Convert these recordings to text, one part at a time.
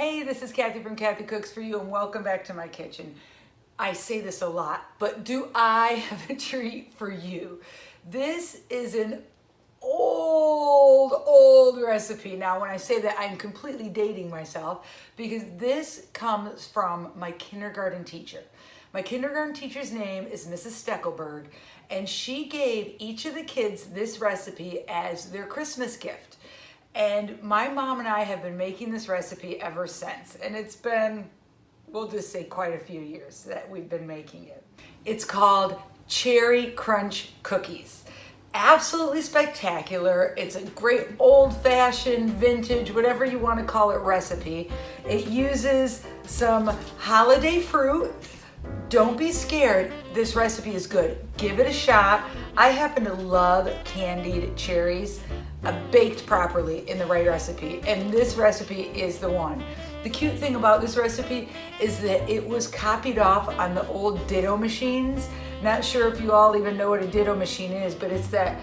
Hey, this is Kathy from Kathy Cooks For You and welcome back to my kitchen. I say this a lot, but do I have a treat for you? This is an old, old recipe. Now, when I say that, I'm completely dating myself because this comes from my kindergarten teacher. My kindergarten teacher's name is Mrs. Steckelberg, and she gave each of the kids this recipe as their Christmas gift. And my mom and I have been making this recipe ever since. And it's been, we'll just say quite a few years that we've been making it. It's called Cherry Crunch Cookies. Absolutely spectacular. It's a great old-fashioned, vintage, whatever you want to call it recipe. It uses some holiday fruit. Don't be scared. This recipe is good. Give it a shot. I happen to love candied cherries baked properly in the right recipe. And this recipe is the one. The cute thing about this recipe is that it was copied off on the old Ditto machines. Not sure if you all even know what a Ditto machine is, but it's that,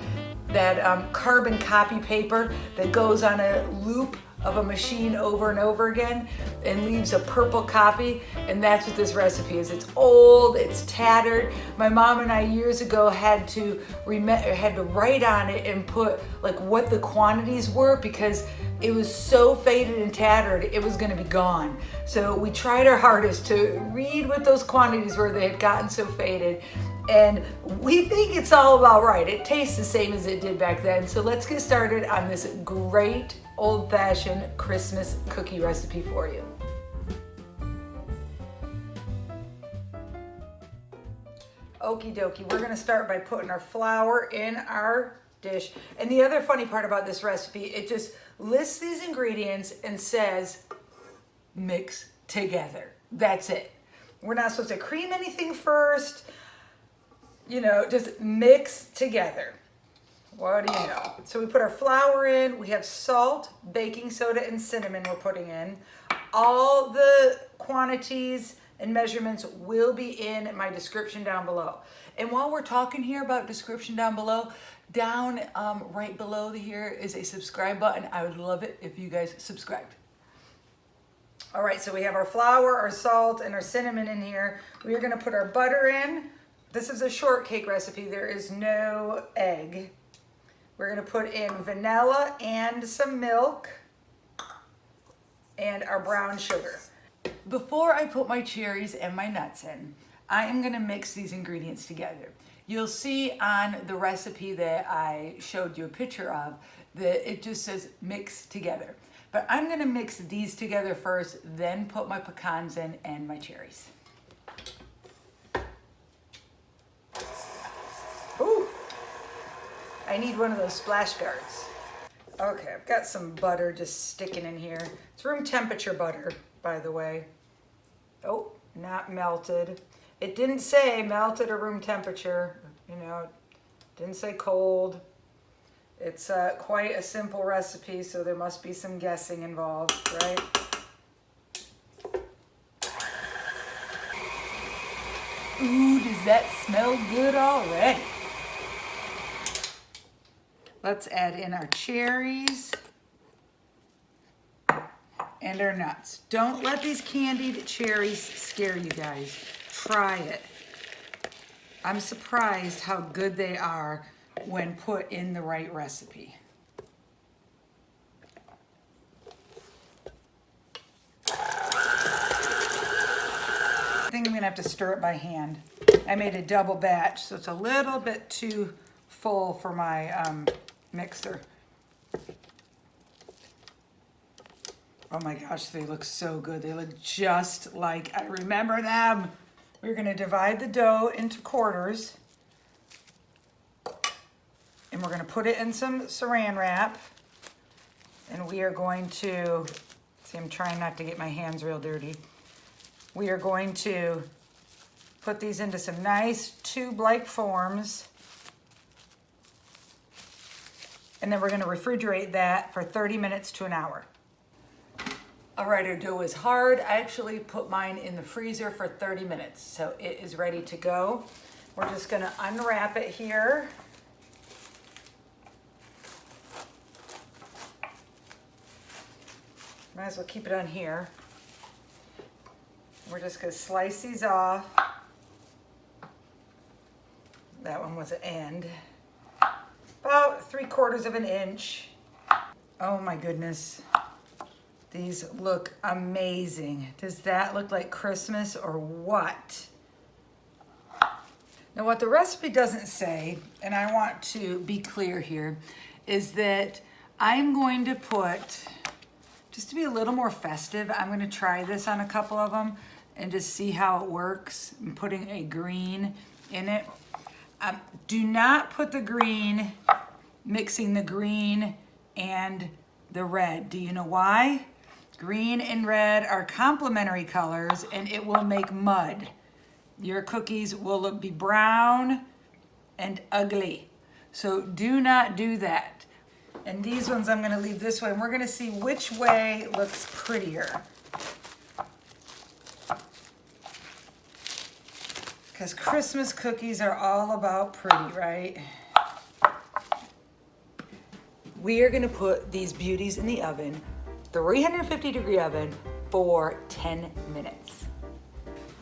that um, carbon copy paper that goes on a loop of a machine over and over again and leaves a purple copy and that's what this recipe is. It's old, it's tattered. My mom and I years ago had to had to write on it and put like what the quantities were because it was so faded and tattered it was going to be gone. So we tried our hardest to read what those quantities were they had gotten so faded and we think it's all about right. It tastes the same as it did back then. So let's get started on this great old-fashioned Christmas cookie recipe for you. Okie dokie, we're gonna start by putting our flour in our dish. And the other funny part about this recipe, it just lists these ingredients and says, mix together. That's it. We're not supposed to cream anything first you know, just mix together. What do you know? So we put our flour in, we have salt, baking soda, and cinnamon we're putting in. All the quantities and measurements will be in my description down below. And while we're talking here about description down below, down um, right below the here is a subscribe button. I would love it if you guys subscribed. All right, so we have our flour, our salt, and our cinnamon in here. We're gonna put our butter in. This is a shortcake recipe. There is no egg. We're gonna put in vanilla and some milk and our brown sugar. Before I put my cherries and my nuts in, I am gonna mix these ingredients together. You'll see on the recipe that I showed you a picture of that it just says mix together. But I'm gonna mix these together first, then put my pecans in and my cherries. I need one of those splash guards. Okay, I've got some butter just sticking in here. It's room temperature butter, by the way. Oh, not melted. It didn't say melted or room temperature, you know, didn't say cold. It's uh, quite a simple recipe, so there must be some guessing involved, right? Ooh, does that smell good already? Let's add in our cherries and our nuts. Don't let these candied cherries scare you guys. Try it. I'm surprised how good they are when put in the right recipe. I think I'm gonna have to stir it by hand. I made a double batch, so it's a little bit too full for my um, mixer. Oh my gosh, they look so good. They look just like I remember them. We're gonna divide the dough into quarters and we're gonna put it in some saran wrap and we are going to, see I'm trying not to get my hands real dirty. We are going to put these into some nice tube-like forms and then we're gonna refrigerate that for 30 minutes to an hour. All right, our dough is hard. I actually put mine in the freezer for 30 minutes, so it is ready to go. We're just gonna unwrap it here. Might as well keep it on here. We're just gonna slice these off. That one was an end. Three quarters of an inch. Oh my goodness. These look amazing. Does that look like Christmas or what? Now what the recipe doesn't say, and I want to be clear here, is that I'm going to put, just to be a little more festive, I'm gonna try this on a couple of them and just see how it works. I'm putting a green in it. Um, do not put the green, mixing the green and the red. Do you know why? Green and red are complementary colors and it will make mud. Your cookies will look, be brown and ugly. So do not do that. And these ones I'm gonna leave this way and we're gonna see which way looks prettier. Because Christmas cookies are all about pretty, right? We are gonna put these beauties in the oven, 350 degree oven for 10 minutes.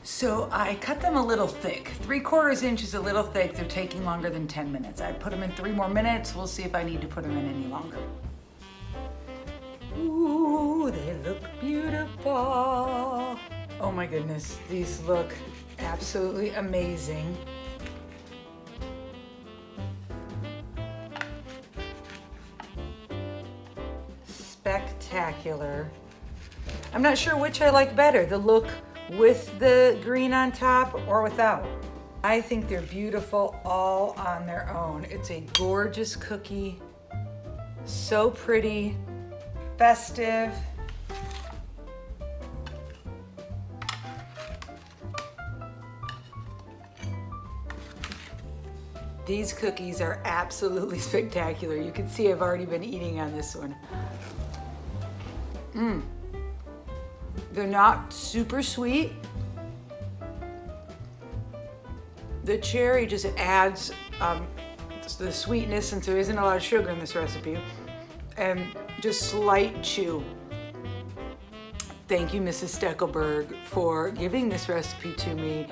So I cut them a little thick. Three quarters inch is a little thick. They're taking longer than 10 minutes. I put them in three more minutes. We'll see if I need to put them in any longer. Ooh, they look beautiful. Oh my goodness, these look absolutely amazing. Spectacular. I'm not sure which I like better, the look with the green on top or without. I think they're beautiful all on their own. It's a gorgeous cookie, so pretty, festive. These cookies are absolutely spectacular. You can see I've already been eating on this one. Mmm. They're not super sweet. The cherry just adds um, the sweetness since there isn't a lot of sugar in this recipe and just slight chew. Thank you, Mrs. Steckelberg, for giving this recipe to me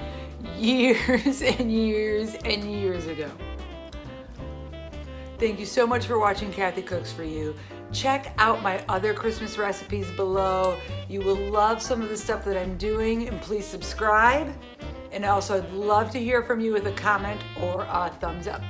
years and years and years ago. Thank you so much for watching Kathy Cooks For You. Check out my other Christmas recipes below. You will love some of the stuff that I'm doing and please subscribe. And also I'd love to hear from you with a comment or a thumbs up.